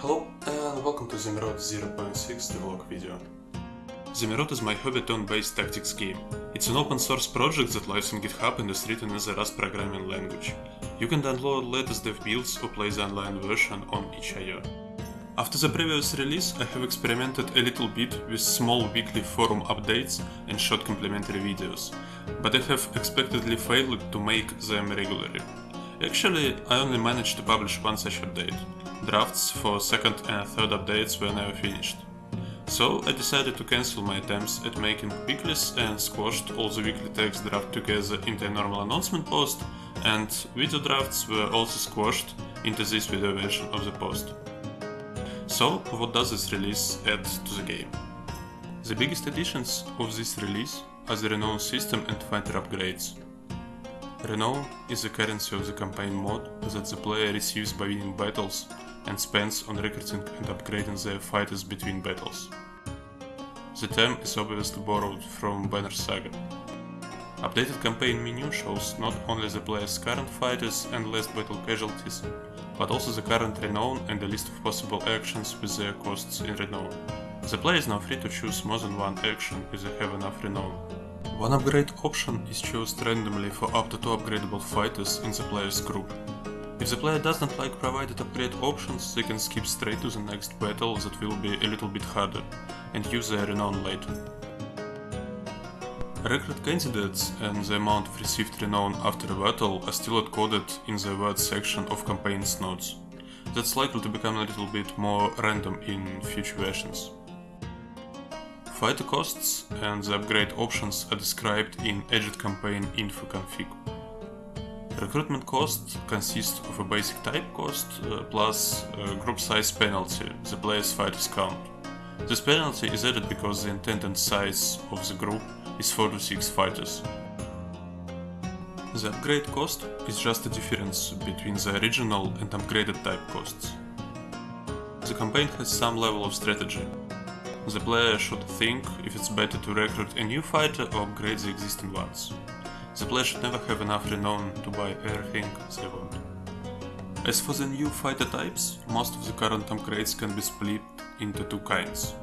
Hello and welcome to Zemeroth 0.6 devlog video. Zemeroth is my Hobbiton-based tactics game. It's an open source project that lives on GitHub and is written as a Rust programming language. You can download latest dev builds or play the online version on itch.io. After the previous release, I have experimented a little bit with small weekly forum updates and short complimentary videos, but I have expectedly failed to make them regularly. Actually, I only managed to publish one such update. Drafts for second and third updates were never finished. So I decided to cancel my attempts at making weeklies and squashed all the weekly text draft together into a normal announcement post, and video drafts were also squashed into this video version of the post. So, what does this release add to the game? The biggest additions of this release are the Renown system and fighter upgrades. Renown is the currency of the campaign mode that the player receives by winning battles and spends on recruiting and upgrading their fighters between battles. The term is obviously borrowed from Banner Saga. Updated campaign menu shows not only the player's current fighters and last battle casualties, but also the current renown and a list of possible actions with their costs in renown. The player is now free to choose more than one action if they have enough renown. One upgrade option is chosen randomly for up to two upgradable fighters in the player's group. If the player doesn't like provided upgrade options, they can skip straight to the next battle that will be a little bit harder, and use their renown later. Recruit candidates and the amount of received renown after a battle are still coded in the word section of campaign's notes. That's likely to become a little bit more random in future versions. Fighter costs and the upgrade options are described in Edit Campaign info config. Recruitment cost consists of a basic type cost uh, plus a group size penalty, the player's fighters count. This penalty is added because the intended size of the group is 4 to 6 fighters. The upgrade cost is just a difference between the original and upgraded type costs. The campaign has some level of strategy. The player should think if it's better to recruit a new fighter or upgrade the existing ones. The player should never have enough renown to buy they want. As for the new fighter types, most of the current upgrades can be split into two kinds.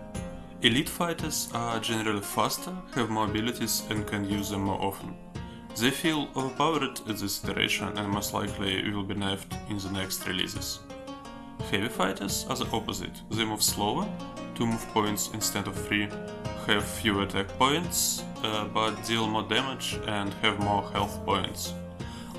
Elite fighters are generally faster, have more abilities and can use them more often. They feel overpowered at this iteration and most likely will be nerfed in the next releases. Heavy fighters are the opposite, they move slower, 2 move points instead of 3, have fewer attack points, uh, but deal more damage and have more health points.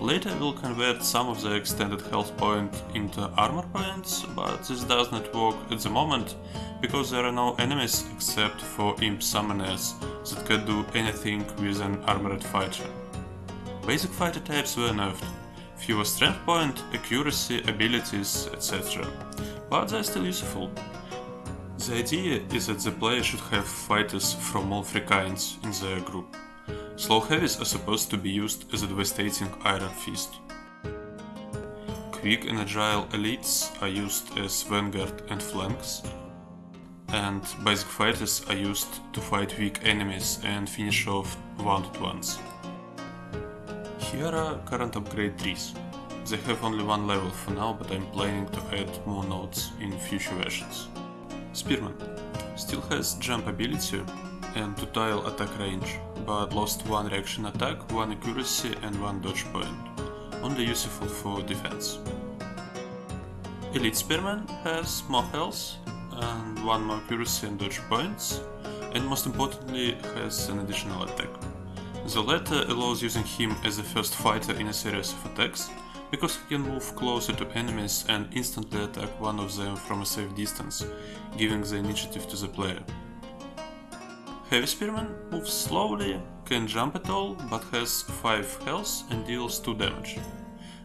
Later we'll convert some of the extended health point into armor points, but this does not work at the moment, because there are no enemies except for imp summoners that can do anything with an armored fighter. Basic fighter types were nerfed, fewer strength point, accuracy, abilities, etc. But they're still useful. The idea is that the player should have fighters from all three kinds in their group. Slow heavies are supposed to be used as a devastating Iron Fist. Quick and agile elites are used as vanguard and flanks, and basic fighters are used to fight weak enemies and finish off wounded ones. Here are current upgrade trees. They have only one level for now, but I'm planning to add more nodes in future versions. Spearman still has jump ability and 2 tile attack range, but lost one reaction attack, one accuracy and one dodge point, only useful for defense. Elite Spearman has more health and one more accuracy and dodge points, and most importantly has an additional attack. The latter allows using him as the first fighter in a series of attacks, because he can move closer to enemies and instantly attack one of them from a safe distance, giving the initiative to the player. Heavy Spearman moves slowly, can jump at all, but has 5 health and deals 2 damage.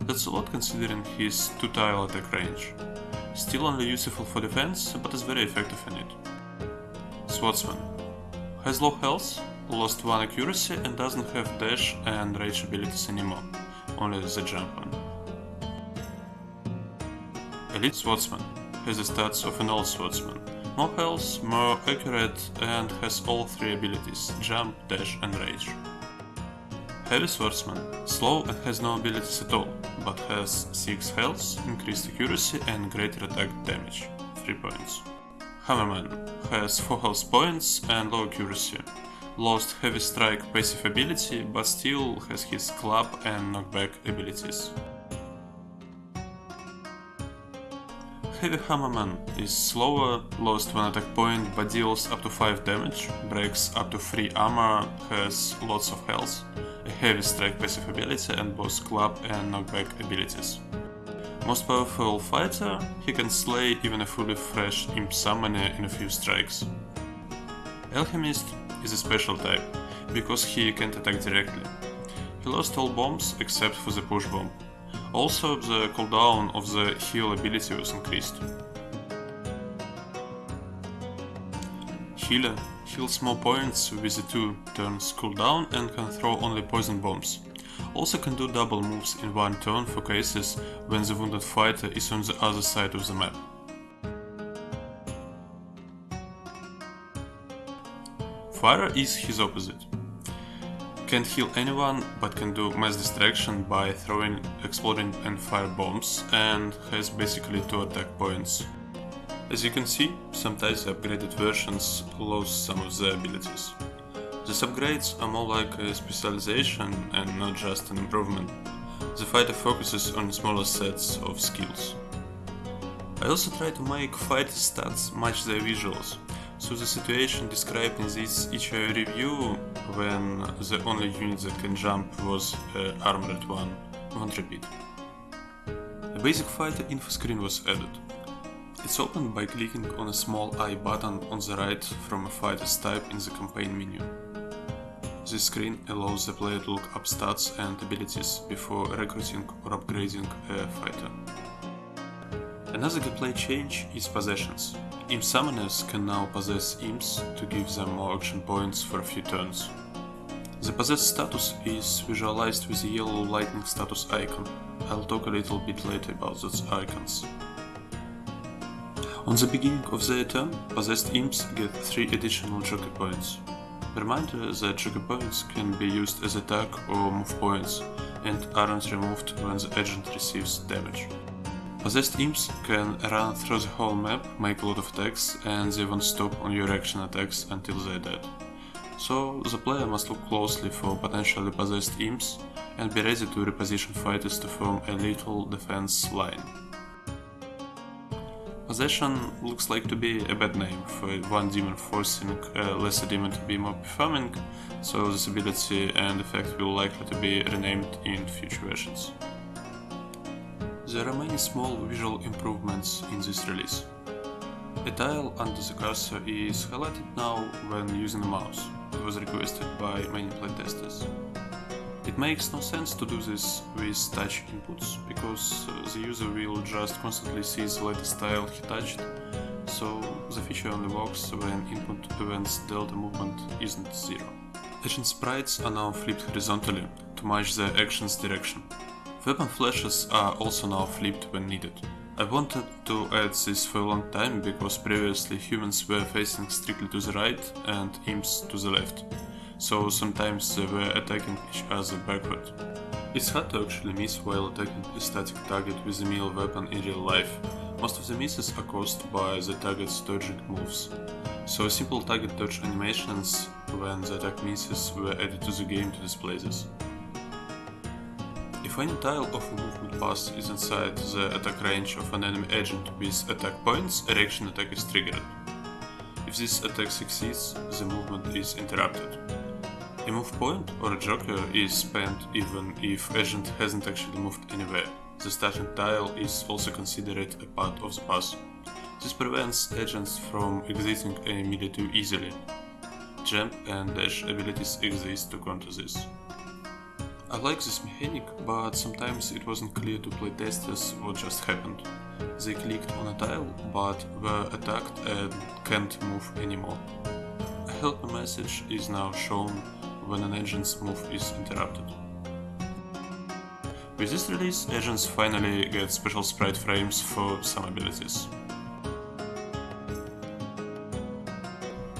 That's a lot considering his 2 tile attack range. Still only useful for defense, but is very effective in it. Swordsman has low health, lost 1 accuracy and doesn't have dash and rage abilities anymore, only the jump one. Elite Swordsman has the stats of an old swordsman, more health, more accurate and has all three abilities, jump, dash and rage. Heavy Swordsman, slow and has no abilities at all, but has 6 health, increased accuracy and greater attack damage. 3 points. Hammerman has 4 health points and low accuracy. Lost heavy strike passive ability, but still has his club and knockback abilities. Heavy Hammerman is slower, lost one attack point but deals up to 5 damage, breaks up to 3 armor, has lots of health, a heavy strike passive ability and both club and knockback abilities. Most powerful fighter, he can slay even a fully fresh imp summoner in a few strikes. Alchemist is a special type, because he can't attack directly. He lost all bombs except for the push bomb. Also, the cooldown of the heal ability was increased. Healer heals more points with the 2 turns cooldown and can throw only poison bombs. Also can do double moves in one turn for cases when the wounded fighter is on the other side of the map. Fire is his opposite. Can't heal anyone, but can do mass distraction by throwing exploding and fire bombs and has basically 2 attack points. As you can see, sometimes the upgraded versions lose some of the abilities. These upgrades are more like a specialization and not just an improvement. The fighter focuses on smaller sets of skills. I also try to make fighter stats match their visuals, so the situation described in this HIO review, when the only unit that can jump was uh, armored one, won't repeat. A basic fighter info screen was added. It's opened by clicking on a small I button on the right from a fighter's type in the campaign menu. This screen allows the player to look up stats and abilities before recruiting or upgrading a fighter. Another gameplay change is possessions. Imp summoners can now possess imps to give them more action points for a few turns. The possessed status is visualized with a yellow lightning status icon. I'll talk a little bit later about those icons. On the beginning of their turn, possessed imps get 3 additional joker points. Reminder that joker points can be used as attack or move points and aren't removed when the agent receives damage. Possessed imps can run through the whole map, make a lot of attacks, and they won't stop on your action attacks until they're dead. So the player must look closely for potentially possessed imps and be ready to reposition fighters to form a little defense line. Possession looks like to be a bad name for one demon forcing a lesser demon to be more performing, so this ability and effect will likely to be renamed in future versions. There are many small visual improvements in this release. A tile under the cursor is highlighted now when using a mouse. It was requested by many playtesters. It makes no sense to do this with touch inputs, because uh, the user will just constantly see the latest tile he touched, so the feature only works when input events delta movement isn't zero. Action sprites are now flipped horizontally to match the action's direction. Weapon flashes are also now flipped when needed. I wanted to add this for a long time because previously humans were facing strictly to the right and imps to the left, so sometimes they were attacking each other backward. It's hard to actually miss while attacking a static target with a melee weapon in real life. Most of the misses are caused by the target's dodging moves. So simple target dodge animations when the attack misses were added to the game to display this. Any tile of a movement path is inside the attack range of an enemy agent with attack points, a reaction attack is triggered. If this attack succeeds, the movement is interrupted. A move point or a joker is spent even if agent hasn't actually moved anywhere. The starting tile is also considered a part of the path. This prevents agents from exiting a melee too easily. Jump and dash abilities exist to counter this. I like this mechanic, but sometimes it wasn't clear to playtesters what just happened. They clicked on a tile, but were attacked and can't move anymore. A helper message is now shown when an agent's move is interrupted. With this release, agents finally get special sprite frames for some abilities.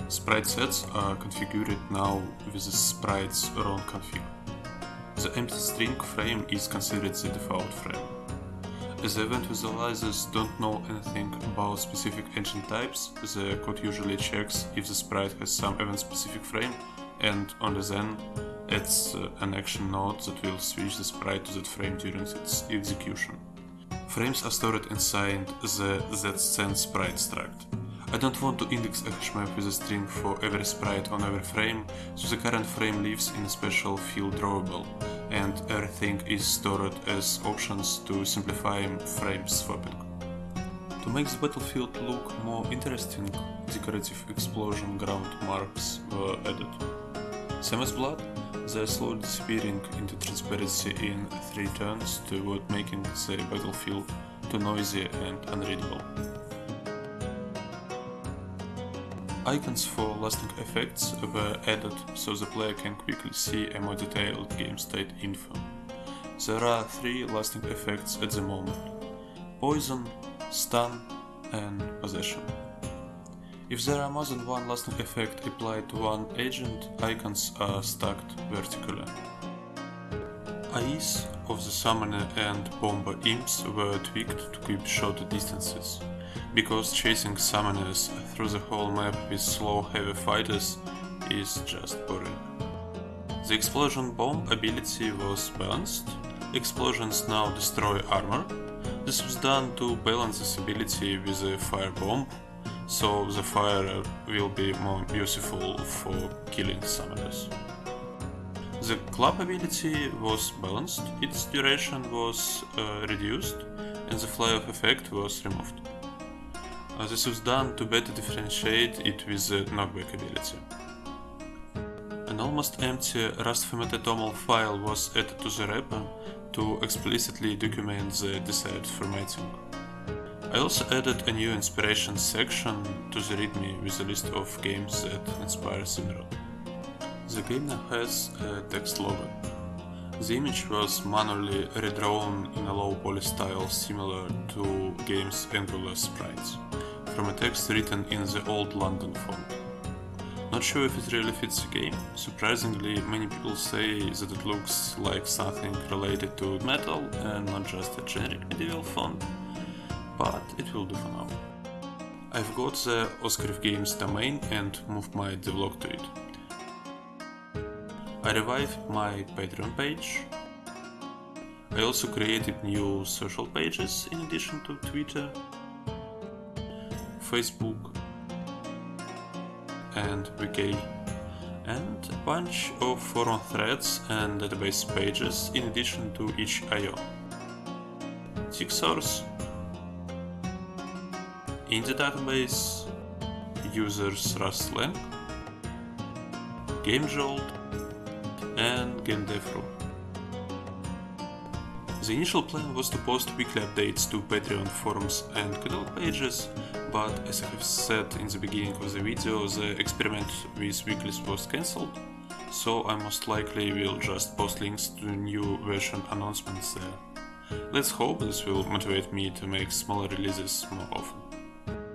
Sprite sets are configured now with the sprite's own config. The empty string frame is considered the default frame. As the event visualizers don't know anything about specific engine types, the code usually checks if the sprite has some event-specific frame and only then adds uh, an action node that will switch the sprite to that frame during its execution. Frames are stored inside the zscene sprite struct. I don't want to index a hash map with a string for every sprite on every frame, so the current frame lives in a special field drawable, and everything is stored as options to simplify frame swapping. To make the battlefield look more interesting, decorative explosion ground marks were added. Same as blood, they are slowly disappearing into transparency in three turns to avoid making the battlefield too noisy and unreadable. Icons for lasting effects were added so the player can quickly see a more detailed game state info. There are three lasting effects at the moment. Poison, Stun and Possession. If there are more than one lasting effect applied to one agent, icons are stacked vertically. AIs of the Summoner and Bomber imps were tweaked to keep shorter distances because chasing summoners through the whole map with slow heavy fighters is just boring. The explosion bomb ability was balanced, explosions now destroy armor, this was done to balance this ability with the fire bomb, so the fire will be more useful for killing summoners. The club ability was balanced, its duration was uh, reduced, and the fly-off effect was removed. This was done to better differentiate it with the knockback ability. An almost empty Rust formatted file was added to the repo to explicitly document the desired formatting. I also added a new inspiration section to the readme with a list of games that inspire Zemeroth. The game now has a text logo. The image was manually redrawn in a low poly style similar to game's Angular sprites from a text written in the old London font. Not sure if it really fits the game. Surprisingly, many people say that it looks like something related to metal and not just a generic medieval font, but it will do for now. I've got the Oscar Games domain and moved my devlog to it. I revived my Patreon page. I also created new social pages in addition to Twitter Facebook and Wiki and a bunch of forum threads and database pages in addition to itch.io. source in the database, users Rustlang, GameJolt and GameDevRu. The initial plan was to post weekly updates to Patreon forums and catalog pages, but as I have said in the beginning of the video, the experiment with weeklies was cancelled, so I most likely will just post links to new version announcements there. Let's hope this will motivate me to make smaller releases more often.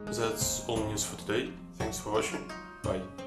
That's all news for today, thanks for watching, bye.